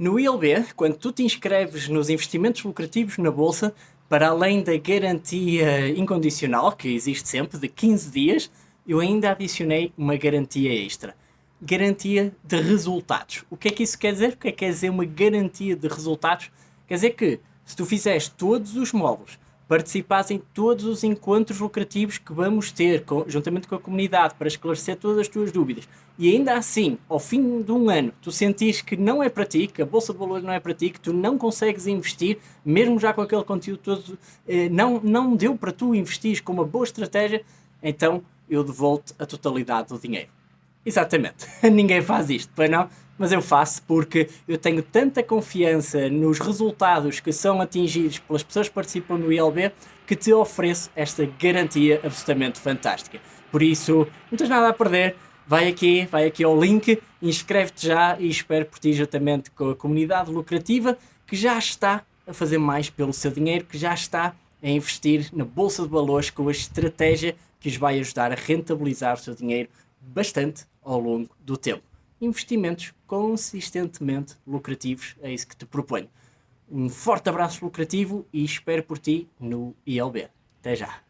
No ILB, quando tu te inscreves nos investimentos lucrativos na Bolsa, para além da garantia incondicional, que existe sempre, de 15 dias, eu ainda adicionei uma garantia extra. Garantia de resultados. O que é que isso quer dizer? O que é que quer dizer uma garantia de resultados? Quer dizer que, se tu fizeres todos os módulos participares em todos os encontros lucrativos que vamos ter, com, juntamente com a comunidade, para esclarecer todas as tuas dúvidas. E ainda assim, ao fim de um ano, tu sentires que não é para ti, que a Bolsa de Valores não é para ti, que tu não consegues investir, mesmo já com aquele conteúdo todo, eh, não, não deu para tu investir com uma boa estratégia, então eu devolvo a totalidade do dinheiro. Exatamente, ninguém faz isto, pois não? mas eu faço porque eu tenho tanta confiança nos resultados que são atingidos pelas pessoas que participam no ILB que te ofereço esta garantia absolutamente fantástica. Por isso, não tens nada a perder, vai aqui, vai aqui ao link, inscreve-te já e espero por ti juntamente com a comunidade lucrativa que já está a fazer mais pelo seu dinheiro, que já está a investir na Bolsa de Valores com a estratégia que os vai ajudar a rentabilizar o seu dinheiro bastante ao longo do tempo investimentos consistentemente lucrativos, é isso que te proponho. Um forte abraço lucrativo e espero por ti no ILB. Até já!